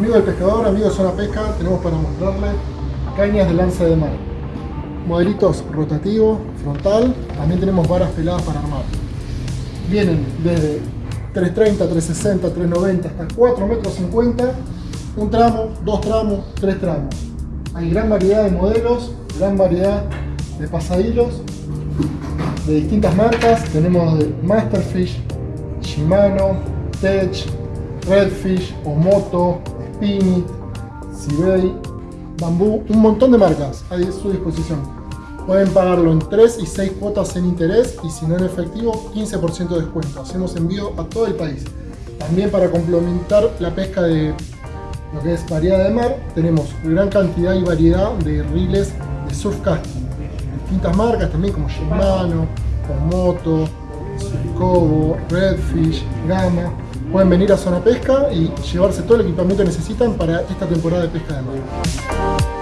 Amigo del pescador, amigo de Zona Pesca, tenemos para mostrarle cañas de lanza de mar. Modelitos rotativo, frontal, también tenemos varas peladas para armar. Vienen desde 330, 360, 390 hasta 4 metros 50, un tramo, dos tramos, tres tramos. Hay gran variedad de modelos, gran variedad de pasadillos de distintas marcas. Tenemos de Masterfish, Shimano, Tech, Redfish, Omoto, Spinit, Sibei, Bambú, un montón de marcas a su disposición. Pueden pagarlo en 3 y 6 cuotas en interés y si no en efectivo, 15% de descuento. Hacemos envío a todo el país. También para complementar la pesca de lo que es variedad de mar, tenemos gran cantidad y variedad de riles de surf casting. Distintas marcas también como Shimano, Omoto, Kobo, Redfish, Gama. Pueden venir a Zona Pesca y llevarse todo el equipamiento que necesitan para esta temporada de pesca de mar.